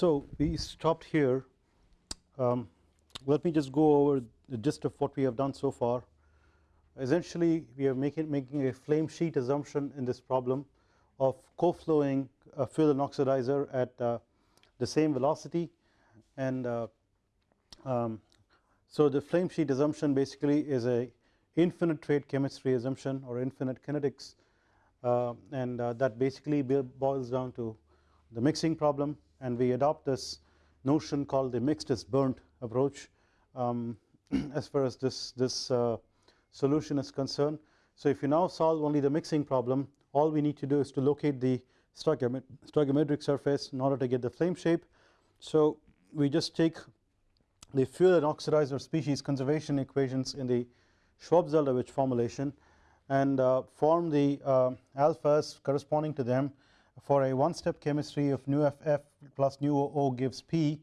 So we stopped here. Um, let me just go over the gist of what we have done so far. Essentially we are making, making a flame sheet assumption in this problem of co-flowing a fuel and oxidizer at uh, the same velocity. And uh, um, so the flame sheet assumption basically is a infinite rate chemistry assumption or infinite kinetics uh, and uh, that basically boils down to the mixing problem and we adopt this notion called the mixed is burnt approach um, as far as this this uh, solution is concerned. So if you now solve only the mixing problem all we need to do is to locate the stoichiometric surface in order to get the flame shape. So we just take the fuel and oxidizer species conservation equations in the Schwab-Zeldovich formulation and uh, form the uh, alphas corresponding to them for a one step chemistry of nu ff plus nu o gives p.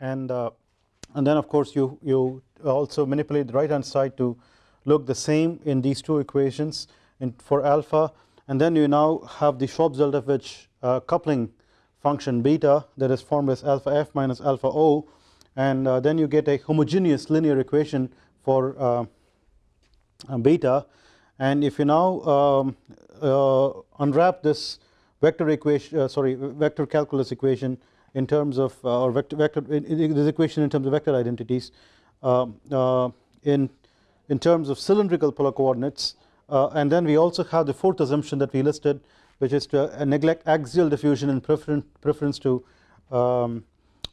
And uh, and then of course you you also manipulate the right hand side to look the same in these two equations for alpha. And then you now have the Schwab-Zeldovich uh, coupling function beta that is formed as alpha f minus alpha o. And uh, then you get a homogeneous linear equation for uh, beta. And if you now um, uh, unwrap this vector equation uh, sorry vector calculus equation in terms of uh, or vector, vector this equation in terms of vector identities um, uh, in in terms of cylindrical polar coordinates uh, and then we also have the fourth assumption that we listed which is to neglect axial diffusion in preference preference to um,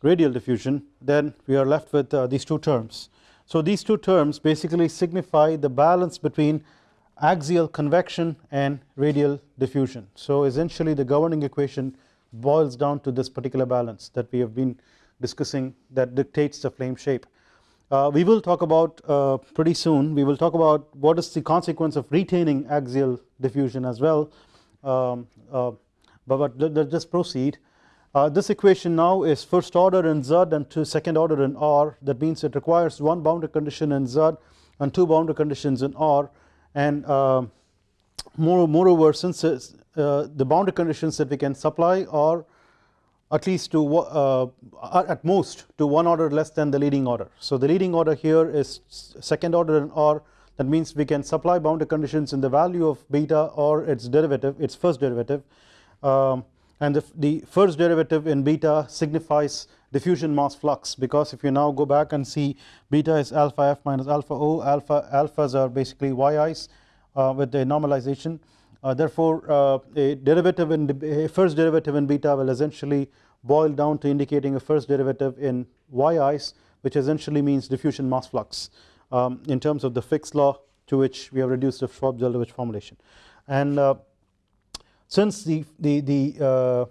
radial diffusion. Then we are left with these two terms. So these two terms basically signify the balance between axial convection and radial diffusion. So essentially the governing equation boils down to this particular balance that we have been discussing that dictates the flame shape. Uh, we will talk about uh, pretty soon we will talk about what is the consequence of retaining axial diffusion as well. Um, uh, but, but let, us just proceed. Uh, this equation now is first order in Z and second order in R. That means it requires one boundary condition in Z and two boundary conditions in R and uh, moreover since uh, the boundary conditions that we can supply are at least to uh, at most to one order less than the leading order. So the leading order here is second order in R that means we can supply boundary conditions in the value of beta or its derivative its first derivative um, and the, the first derivative in beta signifies diffusion mass flux. Because if you now go back and see beta is alpha f minus alpha o alpha alphas are basically yi's uh, with the normalization. Uh, therefore uh, a derivative in a first derivative in beta will essentially boil down to indicating a first derivative in yi's which essentially means diffusion mass flux um, in terms of the Fick's law to which we have reduced the Schwab-Zeldovich formulation. And uh, since the the the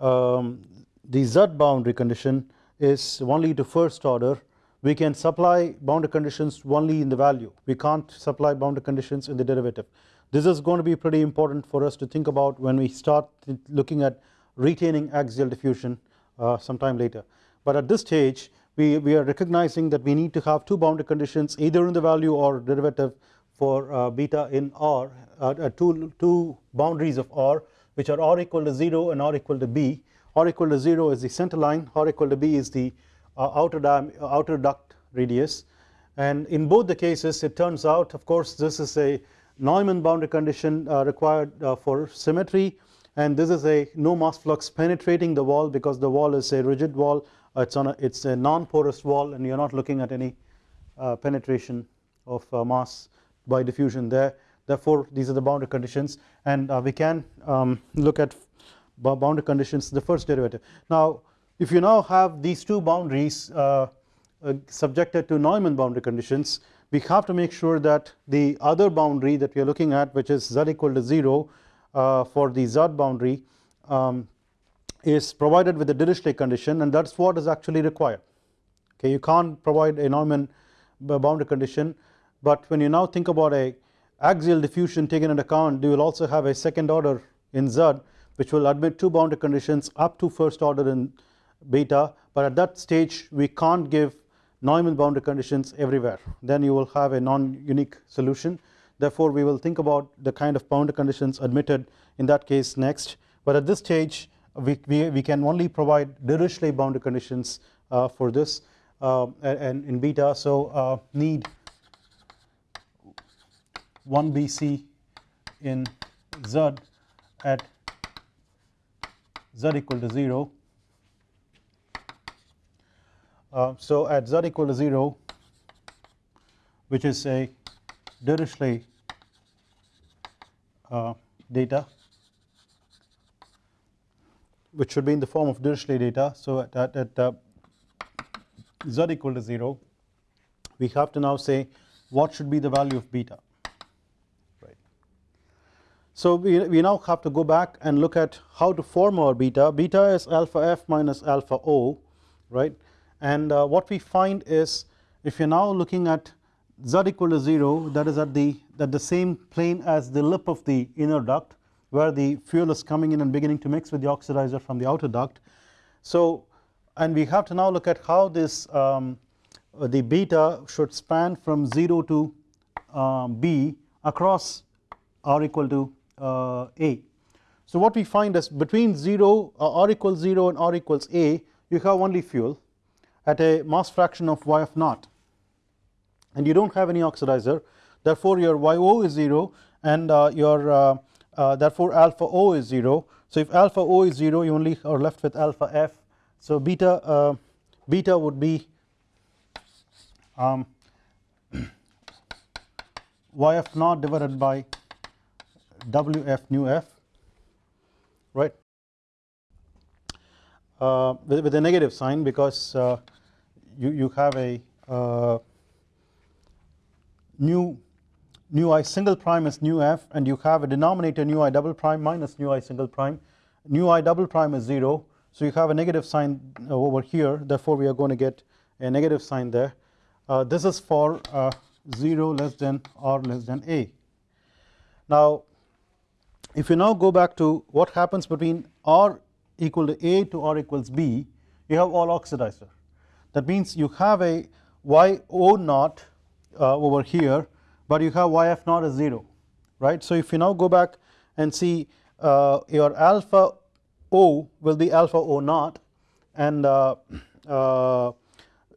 uh, um, the z boundary condition is only to first order we can supply boundary conditions only in the value we can't supply boundary conditions in the derivative this is going to be pretty important for us to think about when we start looking at retaining axial diffusion uh, sometime later. But at this stage we, we are recognizing that we need to have two boundary conditions either in the value or derivative for uh, beta in R uh, uh two, two boundaries of R which are R equal to 0 and R equal to B. R equal to 0 is the center line, R equal to B is the uh, outer, outer duct radius. And in both the cases it turns out of course this is a Neumann boundary condition uh, required uh, for symmetry. And this is a no mass flux penetrating the wall because the wall is a rigid wall. Uh, it's on a it's a non-porous wall and you're not looking at any penetration of mass by diffusion there. Therefore these are the boundary conditions. And we can um, look at boundary conditions the first derivative. Now if you now have these two boundaries uh, uh, subjected to Neumann boundary conditions we have to make sure that the other boundary that we are looking at which is z equal to 0 uh, for the z boundary um, is provided with the Dirichlet condition and that is what is actually required okay you can't provide a Neumann boundary condition but when you now think about a axial diffusion taken into account you will also have a second order in z which will admit two boundary conditions up to first order in beta but at that stage we can't give Neumann boundary conditions everywhere. Then you will have a non-unique solution. Therefore we will think about the kind of boundary conditions admitted in that case next. But at this stage we, we, we can only provide Dirichlet boundary conditions uh, for this uh, and in beta. So uh, need 1 BC in Z at Z equal to 0 uh, so at z equal to 0 which is a Dirichlet uh, data which should be in the form of Dirichlet data. So at, at, at uh, z equal to 0 we have to now say what should be the value of beta. So we, we now have to go back and look at how to form our beta, beta is alpha f minus alpha o right and uh, what we find is if you are now looking at z equal to 0 that is at the at the same plane as the lip of the inner duct where the fuel is coming in and beginning to mix with the oxidizer from the outer duct. So and we have to now look at how this um, the beta should span from 0 to um, B across R equal to A. So what we find is between 0 uh, R equals 0 and R equals A you have only fuel at a mass fraction of y of naught. And you do not have any oxidizer. Therefore your yo is 0 and uh, your uh, uh, therefore alpha o is 0 so if alpha o is 0 you only are left with alpha f. So beta uh, beta would be um, y f naught divided by w f nu f right? Uh, with, with, a negative sign because uh, you, you have a uh, nu nu i single prime is nu f and you have a denominator nu i double prime minus nu i single prime. Nu i double prime is 0 so you have a negative sign over here. Therefore we are going to get a negative sign there. Uh, this is for uh, 0 less than or less than a. Now if you now go back to what happens between r equal to a to r equals b you have all oxidizer that means you have a y o naught uh, over here but you have y f naught as 0 right. So if you now go back and see uh, your alpha o will be alpha o naught and uh, uh,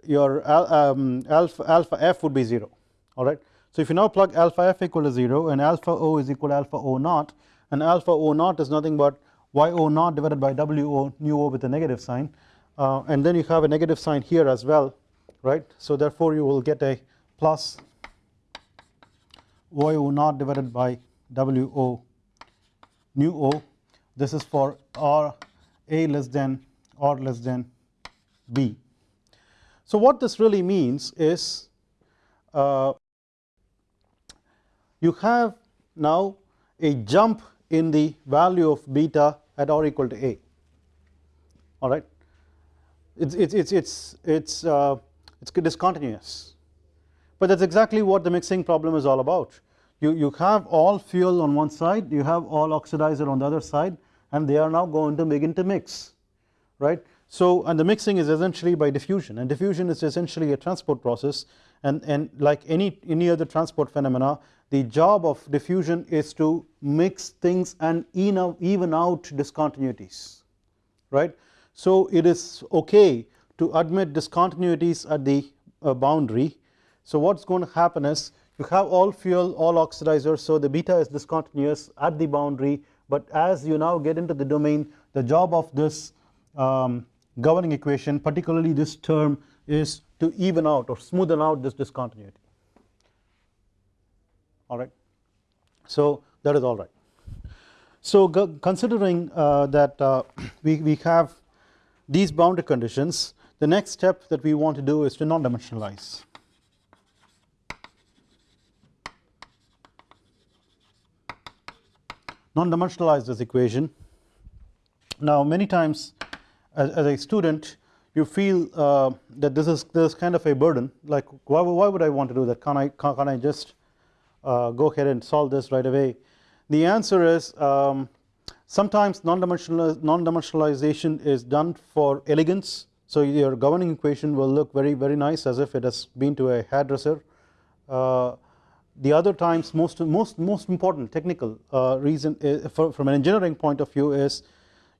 your al um, alpha, alpha f would be 0 alright. So if you now plug alpha f equal to 0 and alpha o is equal to alpha o naught and alpha o naught is nothing but y o naught divided by w o nu o with a negative sign uh, and then you have a negative sign here as well right. So therefore you will get a plus y o naught divided by w o nu o this is for r a less than or less than b. So what this really means is uh, you have now a jump in the value of beta at r equal to a all right it's it's it's it's it's uh, it's discontinuous but that is exactly what the mixing problem is all about. You, you have all fuel on one side, you have all oxidizer on the other side and they are now going to begin to mix right. So and the mixing is essentially by diffusion and diffusion is essentially a transport process and, and like any, any other transport phenomena the job of diffusion is to mix things and even out discontinuities right. So it is okay to admit discontinuities at the uh, boundary so what is going to happen is you have all fuel all oxidizers so the beta is discontinuous at the boundary but as you now get into the domain the job of this um, governing equation particularly this term is to even out or smoothen out this discontinuity alright. So that is alright. So considering uh, that uh, we, we have these boundary conditions the next step that we want to do is to non-dimensionalize non-dimensionalize this equation. Now many times as, as a student you feel uh, that this is this is kind of a burden like why, why would I want to do that? Can I can, can I just uh, go ahead and solve this right away? The answer is um, sometimes non-dimensional non-dimensionalization is done for elegance. So your governing equation will look very very nice as if it has been to a hairdresser. Uh, the other times most most most important technical uh, reason is, for, from an engineering point of view is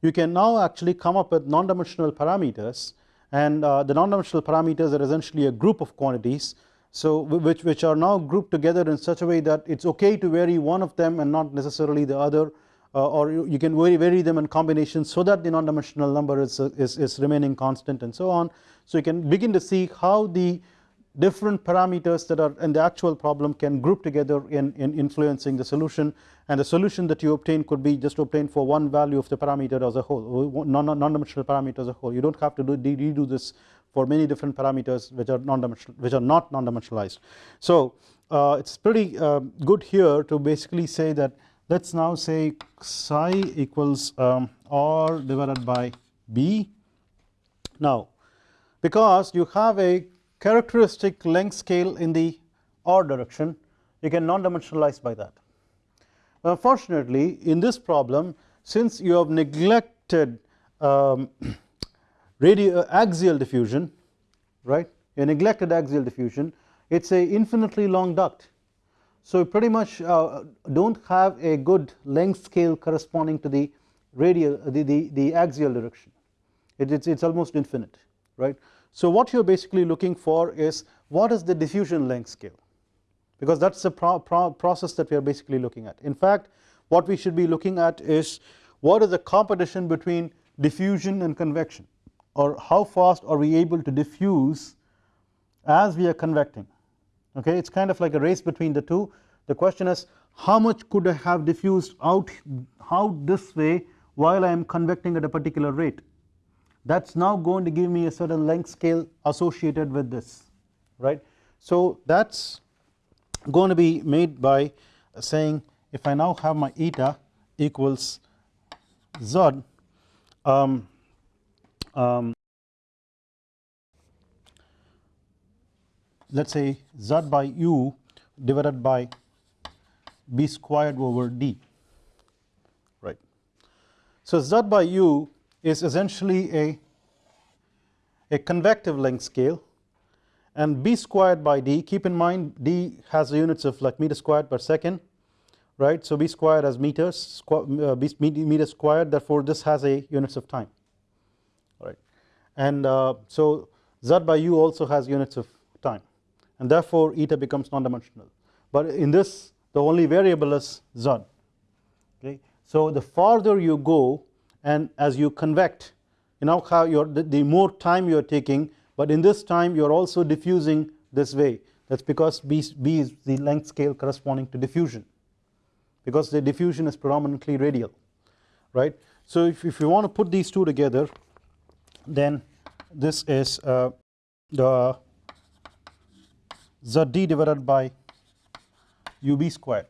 you can now actually come up with non-dimensional parameters and uh, the non-dimensional parameters are essentially a group of quantities so which, which are now grouped together in such a way that it is okay to vary one of them and not necessarily the other uh, or you, you, can vary, vary them in combinations so that the non-dimensional number is, is, is remaining constant and so on. So you can begin to see how the different parameters that are in the actual problem can group together in, in influencing the solution. And the solution that you obtain could be just obtained for one value of the parameter as a whole non-dimensional parameter as a whole. You do not have to do redo this for many different parameters which are non-dimensional which are not non-dimensionalized. So uh, it is pretty uh, good here to basically say that let us now say psi equals um, r divided by b. Now because you have a characteristic length scale in the r direction you can non-dimensionalize by that. Unfortunately in this problem since you have neglected um, radio axial diffusion right you neglected axial diffusion it is a infinitely long duct. So pretty much uh, do not have a good length scale corresponding to the radial the, the, the axial direction it, it's, it's almost infinite right. So what you are basically looking for is what is the diffusion length scale? Because that is the pro pro process that we are basically looking at. In fact what we should be looking at is what is the competition between diffusion and convection? Or how fast are we able to diffuse as we are convecting? Okay it is kind of like a race between the two. The question is how much could I have diffused out how this way while I am convecting at a particular rate that is now going to give me a certain length scale associated with this right. So that is going to be made by saying if I now have my eta equals z um, um, let us say z by u divided by b squared over d right. So z by u is essentially a, a convective length scale. And b squared by d keep in mind d has units of like meter squared per second right? So b squared has meters uh, b meter squared therefore this has a units of time right? And uh, so z by u also has units of time and therefore eta becomes non-dimensional. But in this the only variable is z okay? So the farther you go and as you convect you now have your the, the more time you are taking but in this time you are also diffusing this way that is because B, B is the length scale corresponding to diffusion because the diffusion is predominantly radial right. So if, if you want to put these two together then this is uh, the ZD divided by UB squared.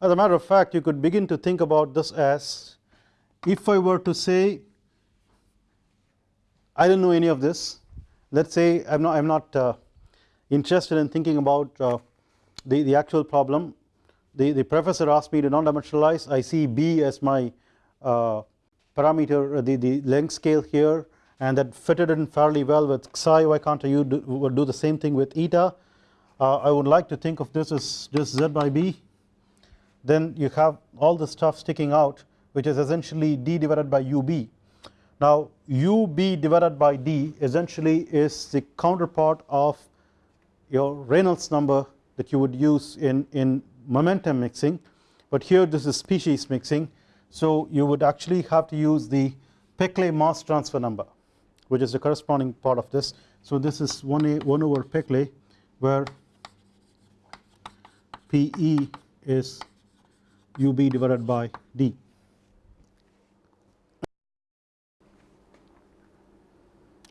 As a matter of fact you could begin to think about this as if I were to say I don't know any of this. Let us say I am not, I am not uh, interested in thinking about uh, the, the actual problem. The, the professor asked me to non-dimensionalize. I see B as my uh, parameter uh, the, the length scale here and that fitted in fairly well with psi. Why can't I do, do the same thing with eta? Uh, I would like to think of this as just z by b. Then you have all the stuff sticking out which is essentially d divided by ub. Now ub divided by d essentially is the counterpart of your Reynolds number that you would use in, in momentum mixing. But here this is species mixing. So you would actually have to use the Peclet mass transfer number which is the corresponding part of this. So this is 1 a 1 over Peclet where PE is UB divided by D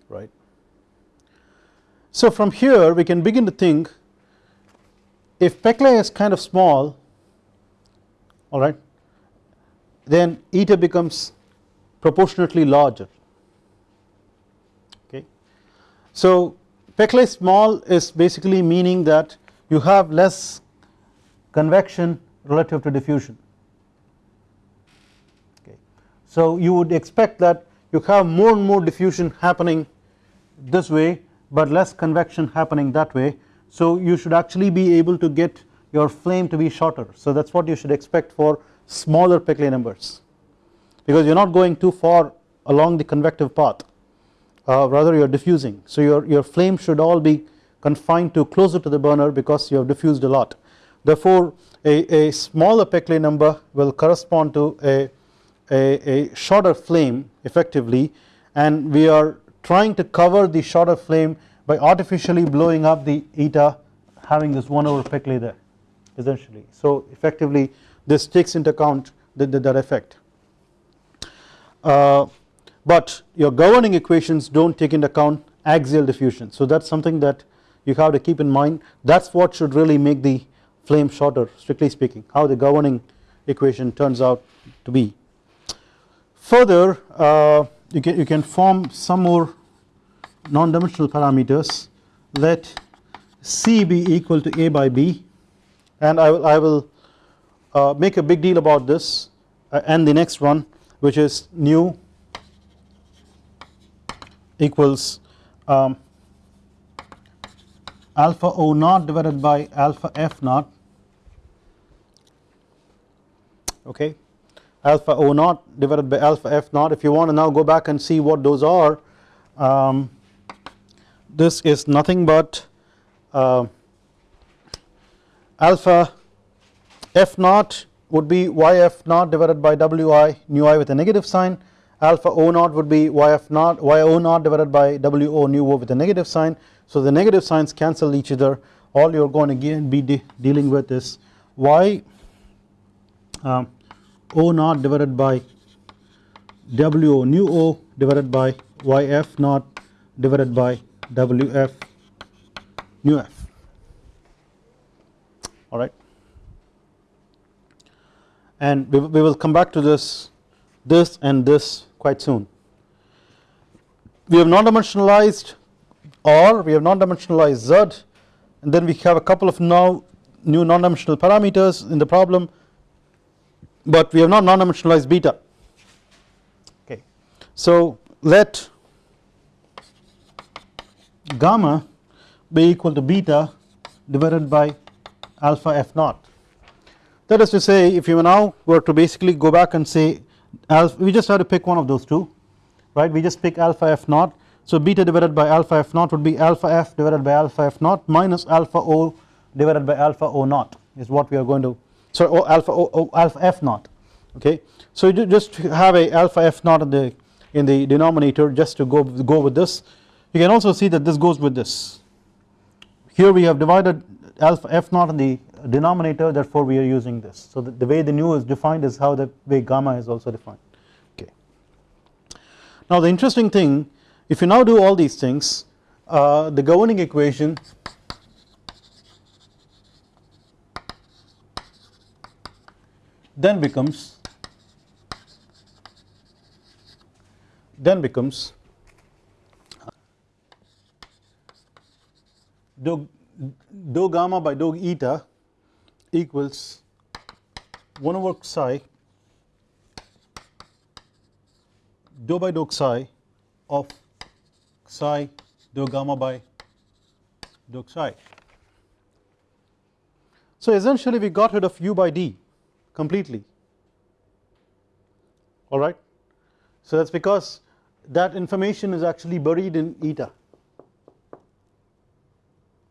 right. So from here we can begin to think if Peclet is kind of small alright then eta becomes proportionately larger okay. So Peclet small is basically meaning that you have less convection relative to diffusion okay. So you would expect that you have more and more diffusion happening this way but less convection happening that way. So you should actually be able to get your flame to be shorter. So that is what you should expect for smaller Peclet numbers. Because you are not going too far along the convective path. Uh, rather you are diffusing. So your, your flame should all be confined to closer to the burner because you have diffused a lot. Therefore a, a smaller Peclet number will correspond to a, a, a shorter flame effectively. And we are trying to cover the shorter flame by artificially blowing up the eta having this 1 over Peclet there essentially. So effectively this takes into account the, the, that effect. Uh, but your governing equations do not take into account axial diffusion. So that is something that you have to keep in mind. That is what should really make the flame shorter strictly speaking how the governing equation turns out to be. Further uh, you can you can form some more non-dimensional parameters let C be equal to A by B. And I will, I will uh, make a big deal about this uh, and the next one which is nu equals um, alpha O naught divided by alpha F naught. Okay alpha O naught divided by alpha F naught. If you want to now go back and see what those are um, this is nothing but uh, alpha F naught would be yf naught divided by wi nu i with a negative sign. Alpha o naught would be yf naught yo naught divided by wo nu o with a negative sign. So the negative signs cancel each other. All you are going to be de dealing with is y um, o naught divided by wo nu o divided by yf naught divided by wf nu f. Alright and we, we will come back to this this and this quite soon. We have non-dimensionalized or we have non-dimensionalized z and then we have a couple of now new non-dimensional parameters in the problem but we have not non-dimensionalized beta. Okay. So let gamma be equal to beta divided by alpha f naught. That is to say if you now were to basically go back and say alpha we just have to pick one of those two right? We just pick alpha f naught. So beta divided by alpha f naught would be alpha f divided by alpha f naught minus alpha o divided by alpha o naught is what we are going to sorry o alpha o, o alpha f naught okay? So you just have a alpha f naught in the in the denominator just to go go with this. You can also see that this goes with this. Here we have divided alpha f naught in the denominator therefore we are using this. So the, the way the nu is defined is how the way gamma is also defined okay. Now the interesting thing if you now do all these things uh, the governing equation then becomes then becomes dou gamma by dou eta equals 1 over psi dou by dou psi of psi dou gamma by dou psi. So essentially we got rid of u by d completely. Alright. So that is because that information is actually buried in eta.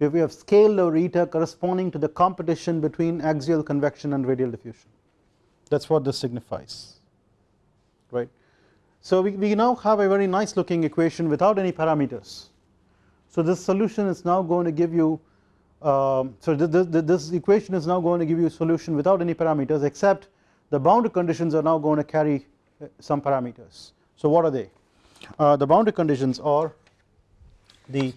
If we have scaled our eta corresponding to the competition between axial convection and radial diffusion. That is what this signifies. Right. So we, we now have a very nice looking equation without any parameters. So this solution is now going to give you um, so this, this, equation is now going to give you a solution without any parameters except the boundary conditions are now going to carry uh, some parameters. So what are they? Uh, the boundary conditions are the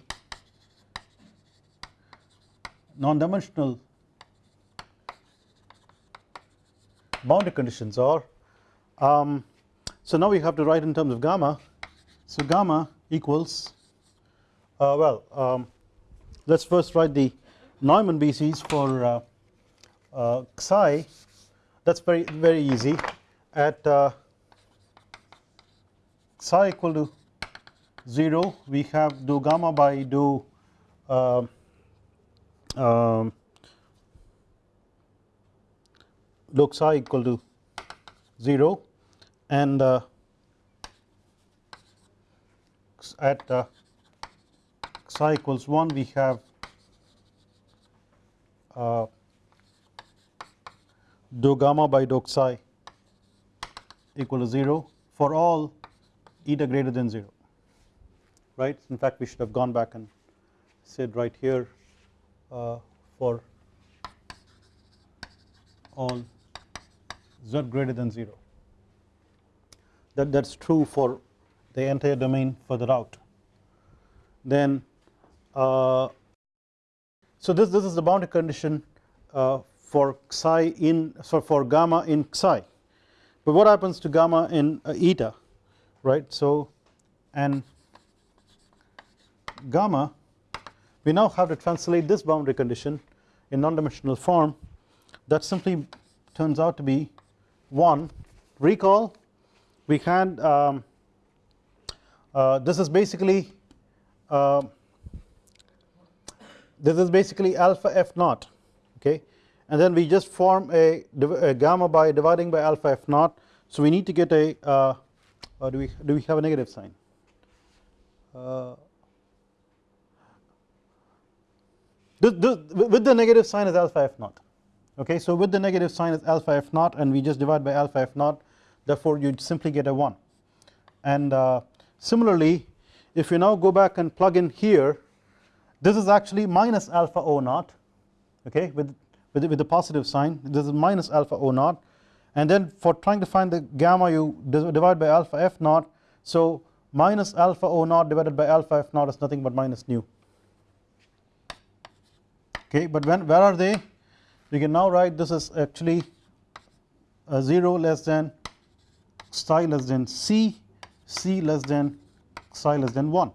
non-dimensional boundary conditions are um, so now we have to write in terms of gamma. So gamma equals uh, well um, let us first write the Neumann BCs for uh, uh, psi that is very very easy. At uh, psi equal to 0 we have do gamma by do uh, um, log psi equal to 0 and uh, at uh, psi equals 1 we have uh, dou gamma by dou psi equal to 0 for all eta greater than 0 right? In fact we should have gone back and said right here uh, for all z greater than 0 that that is true for the entire domain further out. Then uh, so this this is the boundary condition uh, for psi in so for gamma in psi. But what happens to gamma in uh, eta right? So and gamma we now have to translate this boundary condition in non-dimensional form that simply turns out to be 1 recall we had um, uh, this is basically uh, this is basically alpha f naught okay? And then we just form a, a, gamma by dividing by alpha f naught. So we need to get a uh, do we do we have a negative sign? Uh, with the negative sign is alpha f naught okay? So with the negative sign is alpha f naught and we just divide by alpha f naught therefore you simply get a 1 and uh, similarly if you now go back and plug in here this is actually minus alpha o naught okay with with, with the positive sign. This is minus alpha o naught. And then for trying to find the gamma you divide by alpha f naught. So minus alpha o naught divided by alpha f naught is nothing but minus nu. Okay but when where are they? We can now write this is actually uh, 0 less than psi less than c c less than psi less than 1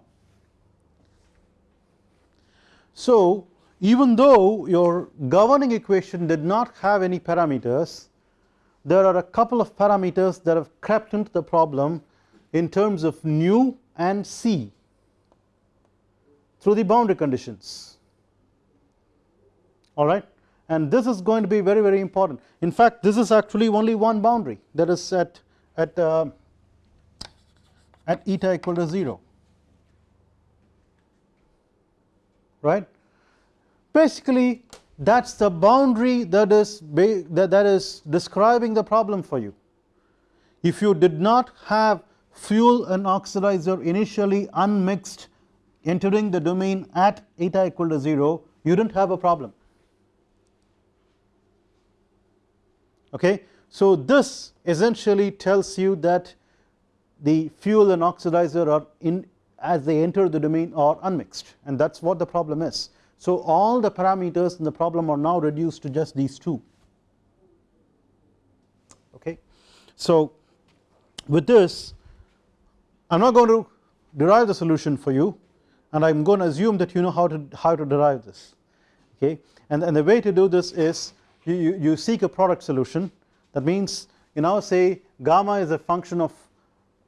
so even though your governing equation did not have any parameters there are a couple of parameters that have crept into the problem in terms of nu and c through the boundary conditions. Alright and this is going to be very very important. In fact this is actually only one boundary that is at at uh, at eta equal to 0 right? Basically that is the boundary that is that, that is describing the problem for you. If you did not have fuel and oxidizer initially unmixed entering the domain at eta equal to 0 you did not have a problem. Okay? So this essentially tells you that the fuel and oxidizer are in as they enter the domain are unmixed and that is what the problem is. So all the parameters in the problem are now reduced to just these two. Okay? So with this I am not going to derive the solution for you and I am going to assume that you know how to how to derive this. Okay? And, and the way to do this is you, you, you seek a product solution. That means you now say gamma is a function of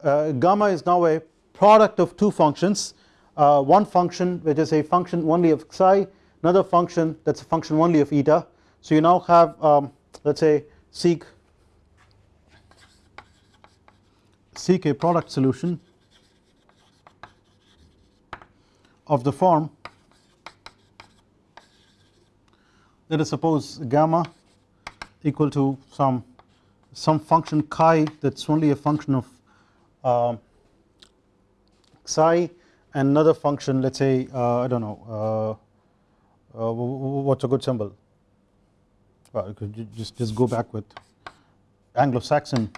uh, gamma is now a product of two functions uh, one function which is a function only of psi another function that is a function only of eta. So you now have um, let us say seek seek a product solution of the form let us suppose gamma equal to some some function chi that is only a function of uh, psi and another function let us say uh, I do not know uh, uh what is a good symbol? Well, just, just go back with Anglo-Saxon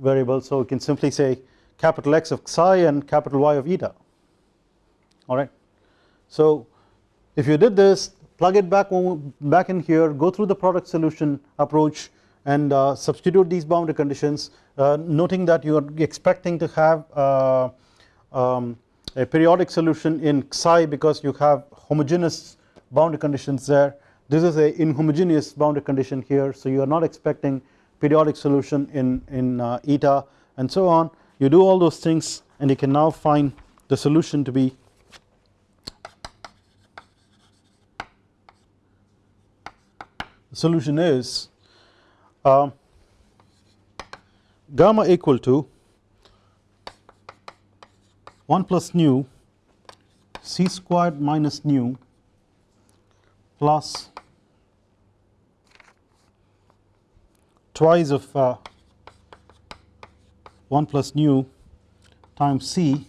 variable. So we can simply say capital X of psi and capital Y of eta. Alright. So if you did this plug it back back in here go through the product solution approach and uh, substitute these boundary conditions uh, noting that you are expecting to have uh, um, a periodic solution in psi because you have homogeneous boundary conditions there. This is a inhomogeneous boundary condition here so you are not expecting periodic solution in in uh, eta and so on. You do all those things and you can now find the solution to be the solution is uh, gamma equal to 1 plus nu c squared minus nu plus twice of uh, 1 plus nu times c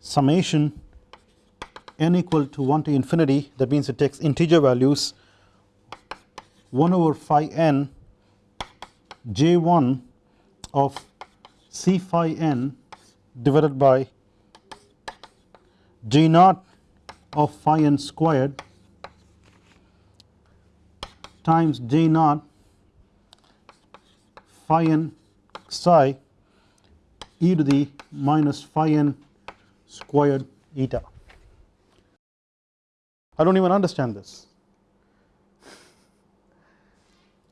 summation n equal to 1 to infinity. That means it takes integer values 1 over phi n j1 of c phi n divided by j naught of phi n squared times j naught phi n psi e to the minus phi n squared eta. I do not even understand this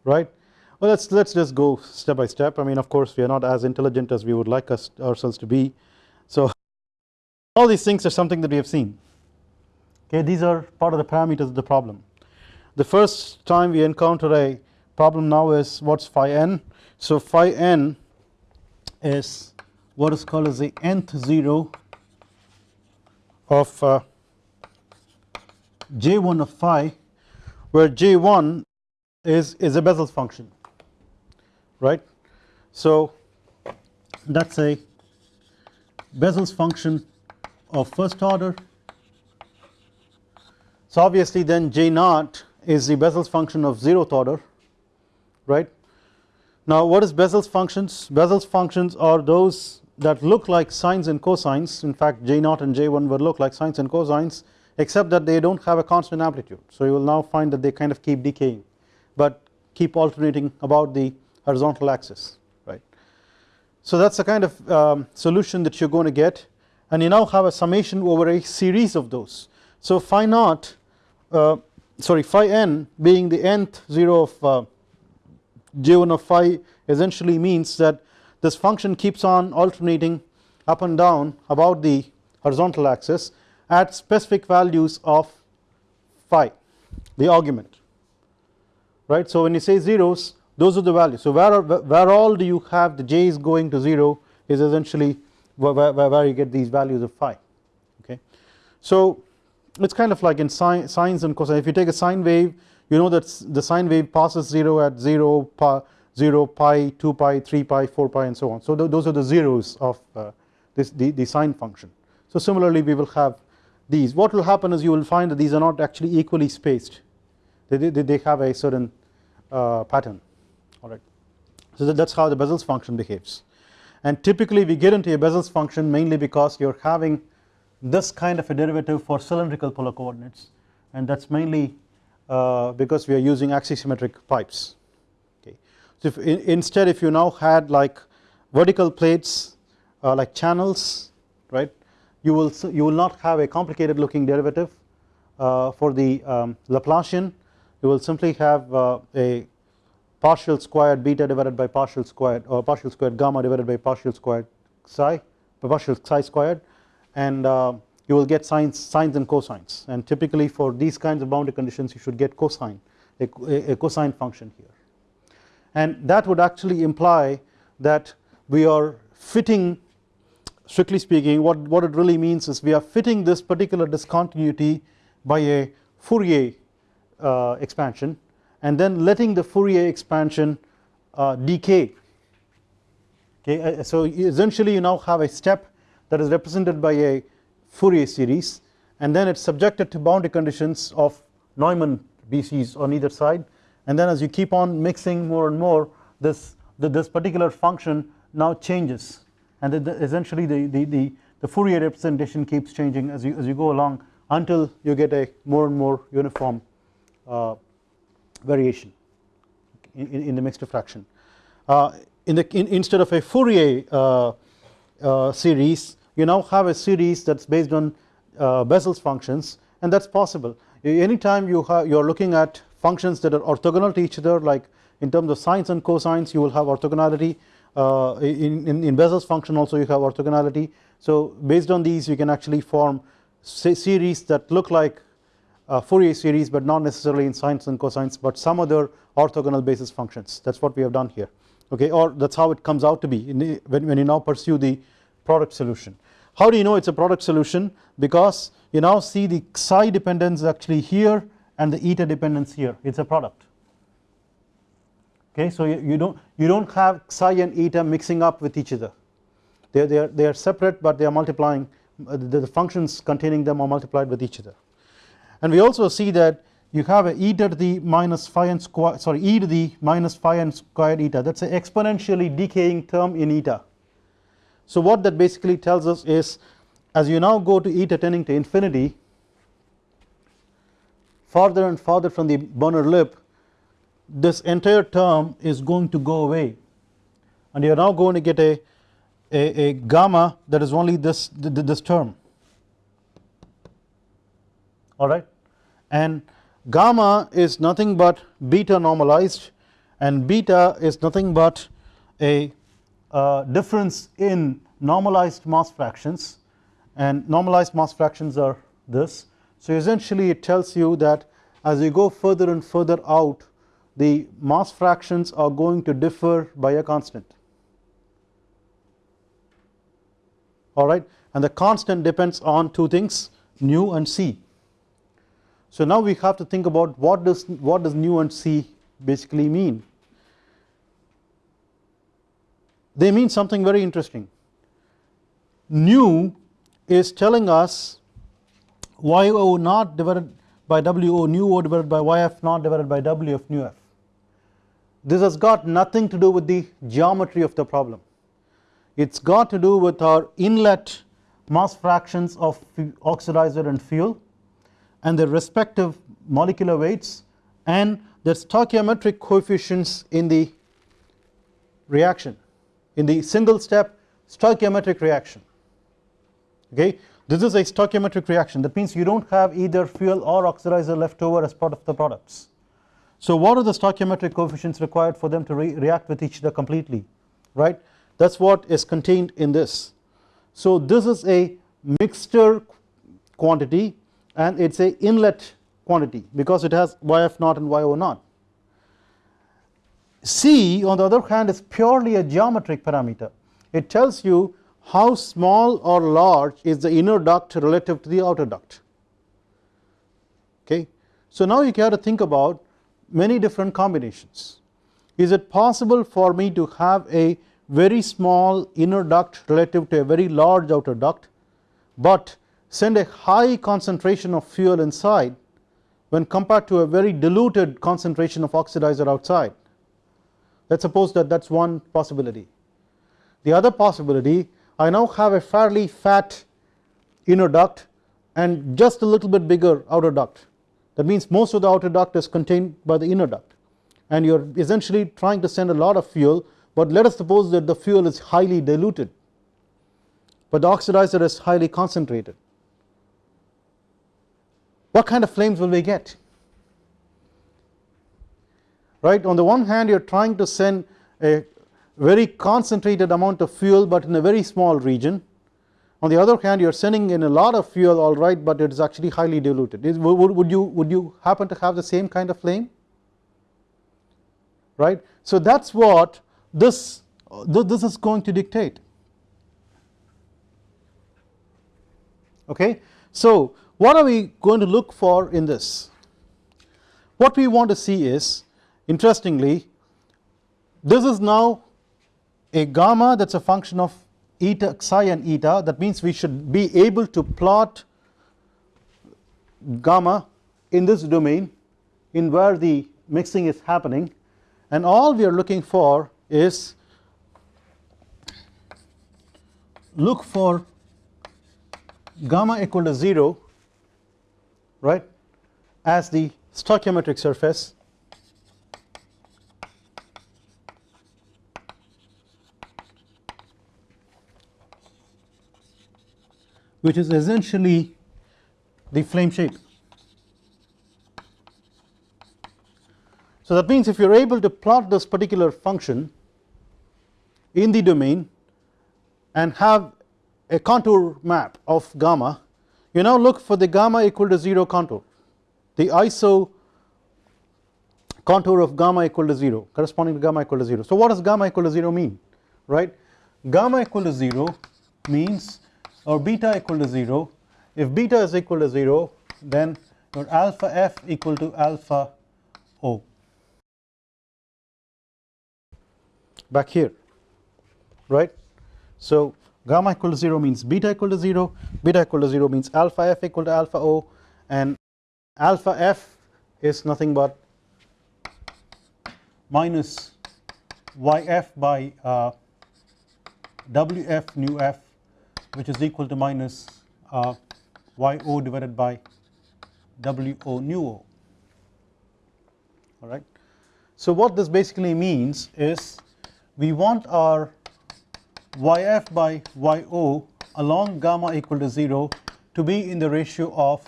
right. Well let's let's just go step by step. I mean of course we are not as intelligent as we would like us ourselves to be. So all these things are something that we have seen. Okay these are part of the parameters of the problem. The first time we encounter a problem now is what is phi n. So phi n is what is called as the nth 0 of uh, j1 of phi where j1 is, is a Bessel's function right. So that is a Bessel's function of first order so obviously then J naught is the Bessel's function of zeroth order right. Now what is Bessel's functions? Bessel's functions are those that look like sines and cosines in fact J naught and J1 will look like sines and cosines except that they do not have a constant amplitude so you will now find that they kind of keep decaying but keep alternating about the horizontal axis right. So that is the kind of um, solution that you are going to get and you now have a summation over a series of those. So phi naught uh, sorry phi n being the nth 0 of uh, j1 of phi essentially means that this function keeps on alternating up and down about the horizontal axis at specific values of phi the argument right. So when you say zeros those are the values. So where, where all do you have the j is going to 0 is essentially where, where, where you get these values of phi okay. So it is kind of like in sine, sines and cosine. If you take a sine wave you know that the sine wave passes 0 at 0 pi, 0 pi 2 pi 3 pi 4 pi and so on. So th those are the zeros of uh, this the, the sine function. So similarly we will have these. What will happen is you will find that these are not actually equally spaced. They, they, they have a certain uh, pattern alright. So that is how the Bessel's function behaves and typically we get into a Bessel's function mainly because you are having this kind of a derivative for cylindrical polar coordinates and that is mainly uh, because we are using axisymmetric pipes okay. So if in, instead if you now had like vertical plates uh, like channels right you will you will not have a complicated looking derivative uh, for the um, Laplacian you will simply have uh, a partial squared beta divided by partial squared or partial squared gamma divided by partial squared psi partial psi squared and uh, you will get sines sines and cosines. And typically for these kinds of boundary conditions you should get cosine a, a, a cosine function here. And that would actually imply that we are fitting strictly speaking what, what it really means is we are fitting this particular discontinuity by a Fourier uh, expansion and then letting the Fourier expansion uh, decay. Okay uh, so essentially you now have a step that is represented by a Fourier series and then it's subjected to boundary conditions of Neumann BCs on either side. And then as you keep on mixing more and more this the, this particular function now changes. And the, the essentially the, the, the, the Fourier representation keeps changing as you, as you go along until you get a more and more uniform uh, variation in, in, the mixture fraction. Uh, in the in, instead of a Fourier uh, uh, series you now have a series that is based on uh, Bessel's functions and that is possible anytime you have you are looking at functions that are orthogonal to each other like in terms of sines and cosines you will have orthogonality. Uh, in, in, in Bessel's function also you have orthogonality. So based on these you can actually form series that look like Fourier series but not necessarily in sines and cosines but some other orthogonal basis functions. That is what we have done here okay? Or that is how it comes out to be the, when, when you now pursue the product solution. How do you know it is a product solution? Because you now see the psi dependence actually here and the eta dependence here. It is a product. Okay so you, you don't you don't have psi and eta mixing up with each other. They, they, are, they are separate but they are multiplying uh, the, the functions containing them are multiplied with each other and we also see that you have a e to the minus phi n square sorry e to the minus phi n squared eta. That is an exponentially decaying term in eta. So what that basically tells us is as you now go to eta tending to infinity farther and farther from the burner lip this entire term is going to go away. And you are now going to get a, a, a gamma that is only this this term alright and gamma is nothing but beta normalized and beta is nothing but a uh, difference in normalized mass fractions. And normalized mass fractions are this. So essentially it tells you that as you go further and further out the mass fractions are going to differ by a constant. Alright and the constant depends on two things nu and c so now we have to think about what does what does nu and c basically mean. They mean something very interesting. Nu is telling us yo naught divided by wo nu o divided by yf naught divided by w of nu f. This has got nothing to do with the geometry of the problem. It's got to do with our inlet mass fractions of oxidizer and fuel and their respective molecular weights and their stoichiometric coefficients in the reaction in the single step stoichiometric reaction. Okay? This is a stoichiometric reaction. That means you do not have either fuel or oxidizer left over as part of the products. So what are the stoichiometric coefficients required for them to re react with each other completely? Right? That is what is contained in this. So this is a mixture quantity and it is a inlet quantity because it has yf naught and yo naught. C on the other hand is purely a geometric parameter it tells you how small or large is the inner duct relative to the outer duct okay. So now you have to think about many different combinations is it possible for me to have a very small inner duct relative to a very large outer duct but send a high concentration of fuel inside when compared to a very diluted concentration of oxidizer outside. Let us suppose that that is one possibility. The other possibility I now have a fairly fat inner duct and just a little bit bigger outer duct that means most of the outer duct is contained by the inner duct and you are essentially trying to send a lot of fuel but let us suppose that the fuel is highly diluted but the oxidizer is highly concentrated what kind of flames will we get? Right? On the one hand you are trying to send a very concentrated amount of fuel but in a very small region. On the other hand you are sending in a lot of fuel alright but it is actually highly diluted. Is, would, would you would you happen to have the same kind of flame? Right? So that is what this this is going to dictate. Okay? So what are we going to look for in this? What we want to see is interestingly this is now a gamma that is a function of eta psi and eta that means we should be able to plot gamma in this domain in where the mixing is happening and all we are looking for is look for gamma equal to 0 right as the stoichiometric surface which is essentially the flame shape. So that means if you are able to plot this particular function in the domain and have a contour map of gamma you now look for the gamma equal to 0 contour the iso contour of gamma equal to 0 corresponding to gamma equal to 0. So what does gamma equal to 0 mean right gamma equal to 0 means or beta equal to 0 if beta is equal to 0 then your alpha f equal to alpha o back here right. So gamma equal to 0 means beta equal to 0 beta equal to 0 means alpha f equal to alpha o and alpha f is nothing but minus yf by uh, wf nu f which is equal to minus uh, yo divided by wo nu o alright. So what this basically means is we want our yf by yo along gamma equal to 0 to be in the ratio of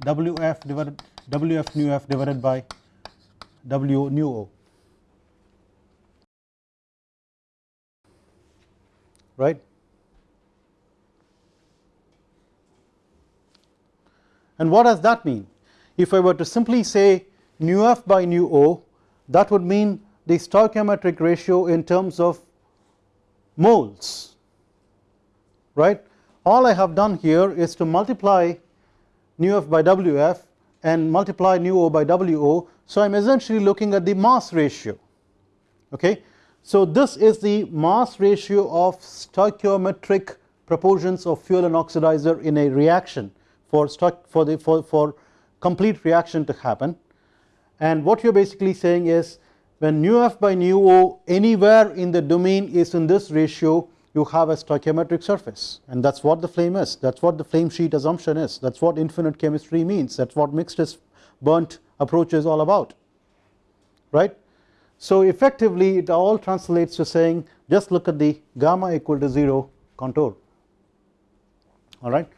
wf divided wf nu f divided by w nu o. Right? And what does that mean? If I were to simply say nu f by nu o that would mean the stoichiometric ratio in terms of moles right? All I have done here is to multiply nu f by wf and multiply nu o by wo so I am essentially looking at the mass ratio okay? So this is the mass ratio of stoichiometric proportions of fuel and oxidizer in a reaction for for the for, for complete reaction to happen. And what you are basically saying is when nu f by nu o anywhere in the domain is in this ratio you have a stoichiometric surface. And that is what the flame is. That is what the flame sheet assumption is. That is what infinite chemistry means. That is what mixed is burnt approach is all about. Right. So effectively it all translates to saying just look at the gamma equal to 0 contour. Alright.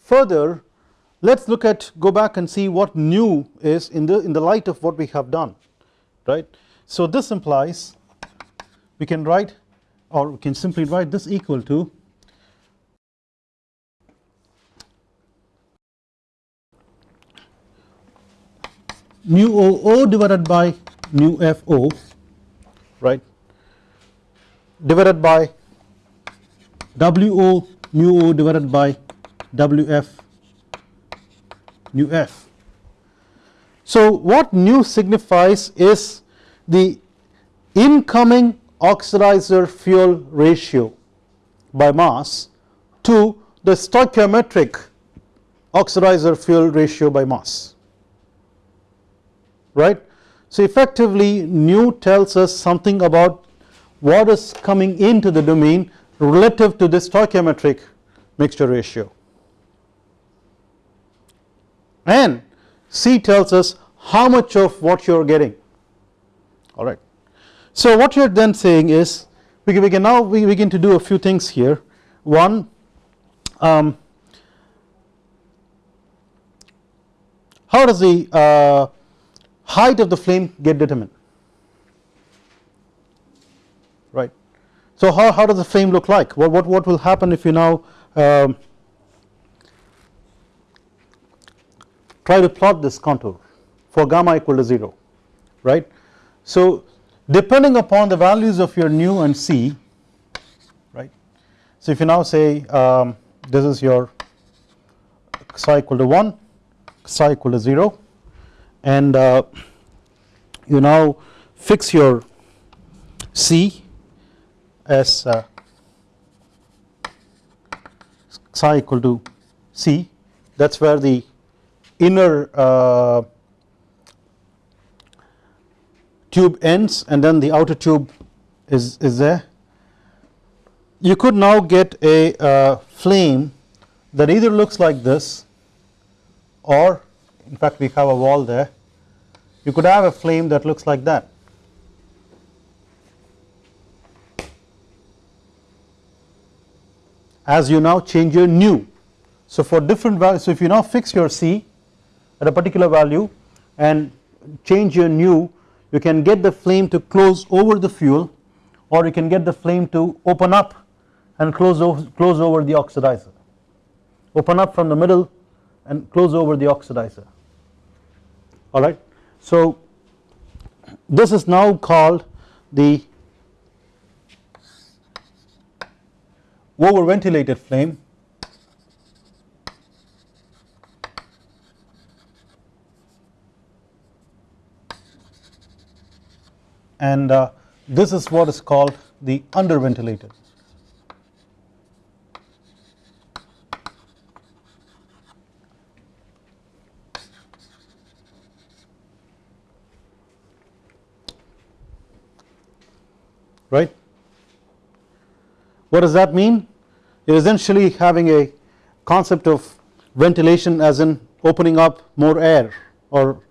Further let us look at go back and see what nu is in the in the light of what we have done right. So this implies we can write or we can simply write this equal to mu o o divided by nu f o right divided by w o mu o divided by w f nu f so what nu signifies is the incoming oxidizer fuel ratio by mass to the stoichiometric oxidizer fuel ratio by mass right. So effectively nu tells us something about what is coming into the domain relative to the stoichiometric mixture ratio and C tells us how much of what you are getting alright. So what you are then saying is we can, we can now we begin to do a few things here one um, how does the uh, height of the flame get determined right. So how, how does the flame look like what, what, what will happen if you now um, try to plot this contour for gamma equal to 0 right. So depending upon the values of your nu and c right. So if you now say um, this is your psi equal to 1 psi equal to 0 and uh, you now fix your c as uh, psi equal to c that is where the inner uh, tube ends and then the outer tube is, is there. You could now get a uh, flame that either looks like this or in fact we have a wall there you could have a flame that looks like that as you now change your nu. So for different values so if you now fix your C at a particular value and change your nu you can get the flame to close over the fuel or you can get the flame to open up and close over, close over the oxidizer. Open up from the middle and close over the oxidizer. Alright. So this is now called the over ventilated flame and uh, this is what is called the under ventilated right. What does that mean? You're essentially having a concept of ventilation as in opening up more air or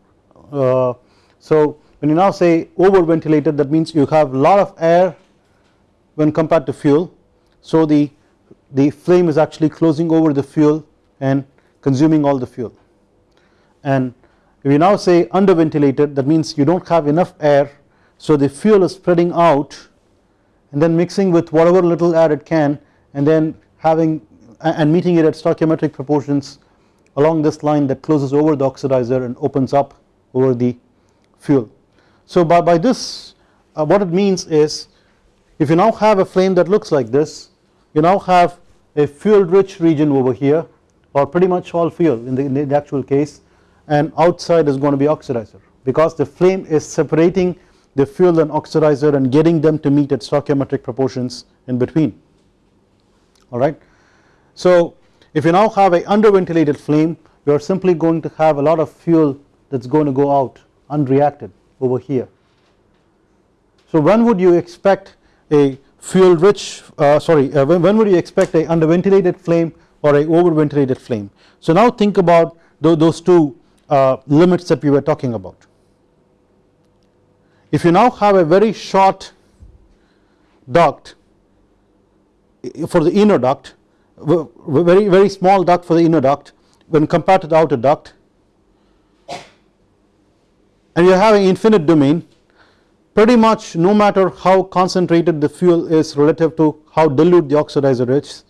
uh, so when you now say over ventilated that means you have lot of air when compared to fuel. So the the flame is actually closing over the fuel and consuming all the fuel. And if you now say under ventilated that means you do not have enough air. So the fuel is spreading out and then mixing with whatever little air it can and then having and meeting it at stoichiometric proportions along this line that closes over the oxidizer and opens up over the fuel. So by, by this uh, what it means is if you now have a flame that looks like this you now have a fuel rich region over here or pretty much all fuel in the, in the actual case and outside is going to be oxidizer. Because the flame is separating the fuel and oxidizer and getting them to meet at stoichiometric proportions in between. Alright. So if you now have a under ventilated flame you are simply going to have a lot of fuel that is going to go out unreacted over here. So when would you expect a fuel rich uh, sorry uh, when, when, would you expect a under ventilated flame or a over ventilated flame. So now think about th those two uh, limits that we were talking about. If you now have a very short duct for the inner duct very very small duct for the inner duct when compared to the outer duct and you are having infinite domain. Pretty much no matter how concentrated the fuel is relative to how dilute the oxidizer is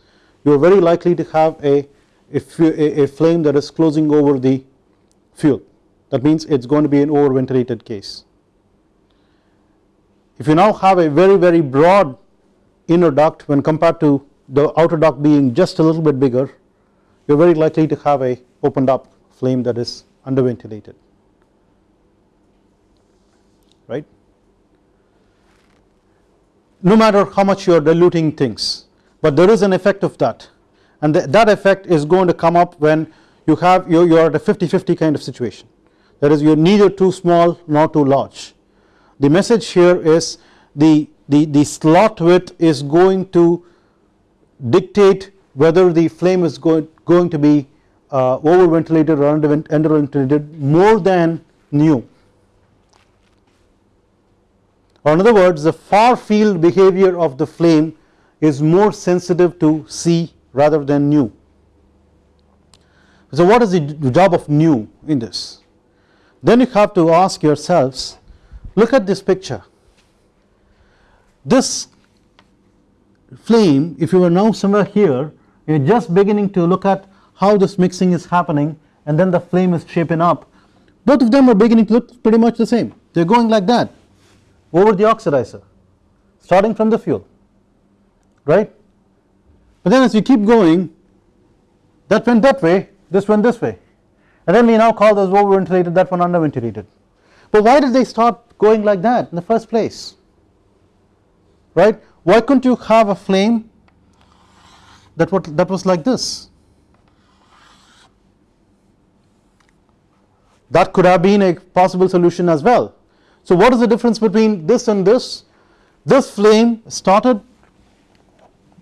you are very likely to have a, a, a flame that is closing over the fuel. That means it is going to be an over ventilated case. If you now have a very very broad inner duct when compared to the outer duct being just a little bit bigger you are very likely to have a opened up flame that is under ventilated right? No matter how much you are diluting things but there is an effect of that. And th that effect is going to come up when you have you, you are at a 50-50 kind of situation. That is you are neither too small nor too large. The message here is the, the, the slot width is going to dictate whether the flame is going, going to be uh, over ventilated or under, ventilated more than nu or in other words the far field behavior of the flame is more sensitive to C rather than nu. So what is the job of nu in this? Then you have to ask yourselves look at this picture this flame if you are now somewhere here you are just beginning to look at how this mixing is happening and then the flame is shaping up both of them are beginning to look pretty much the same they are going like that over the oxidizer starting from the fuel right? But then as we keep going that went that way this went this way. And then we now call those over ventilated that one under ventilated but why did they start going like that in the first place? Right? Why couldn't you have a flame that what that was like this? That could have been a possible solution as well so what is the difference between this and this? This flame started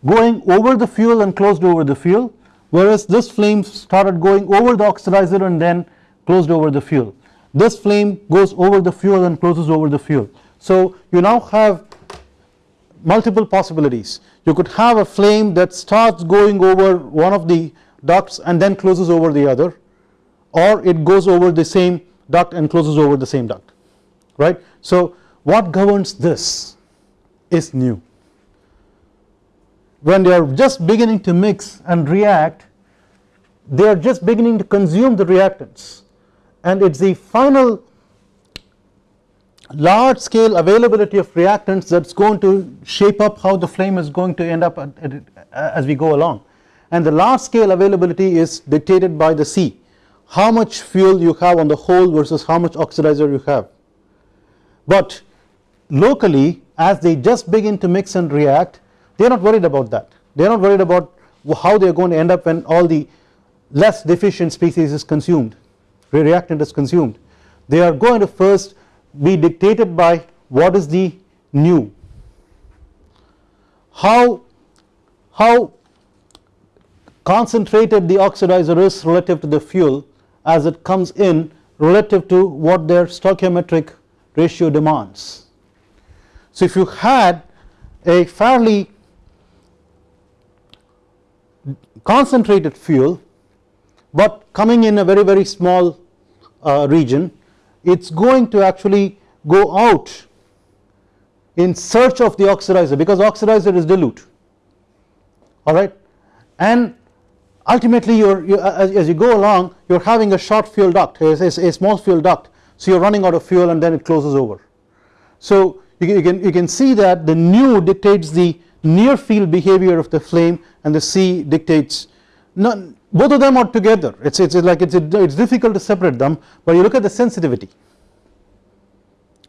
going over the fuel and closed over the fuel whereas this flame started going over the oxidizer and then closed over the fuel. This flame goes over the fuel and closes over the fuel. So you now have multiple possibilities. You could have a flame that starts going over one of the ducts and then closes over the other or it goes over the same duct and closes over the same duct right. So what governs this is nu. when they are just beginning to mix and react they are just beginning to consume the reactants and it is the final large scale availability of reactants that is going to shape up how the flame is going to end up at, at, as we go along and the large scale availability is dictated by the C how much fuel you have on the whole versus how much oxidizer you have but locally as they just begin to mix and react they are not worried about that. They are not worried about how they are going to end up when all the less deficient species is consumed reactant is consumed. They are going to first be dictated by what is the nu. How how concentrated the oxidizer is relative to the fuel as it comes in relative to what their stoichiometric ratio demands. So if you had a fairly concentrated fuel but coming in a very very small uh, region it is going to actually go out in search of the oxidizer because oxidizer is dilute. Alright and ultimately you are as, as, you go along you are having a short fuel duct a, a, a, small fuel duct so you are running out of fuel and then it closes over. So you, can you can see that the nu dictates the near field behavior of the flame and the C dictates both of them are together. It's it's like it's it's difficult to separate them but you look at the sensitivity.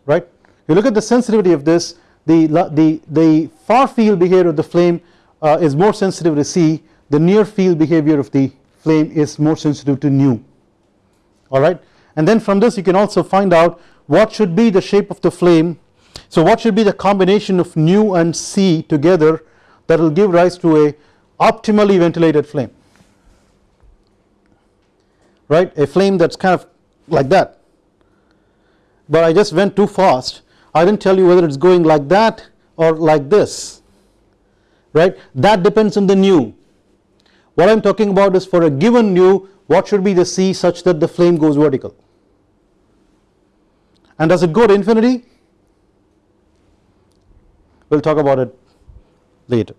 Right? You look at the sensitivity of this the the the far field behavior of the flame uh, is more sensitive to C the near field behavior of the flame is more sensitive to nu alright and then from this you can also find out what should be the shape of the flame. So what should be the combination of nu and C together that will give rise to a optimally ventilated flame. Right? A flame that is kind of like that. But I just went too fast. I did not tell you whether it is going like that or like this. Right? That depends on the nu. What I am talking about is for a given nu what should be the C such that the flame goes vertical? And does it go to infinity? We will talk about it later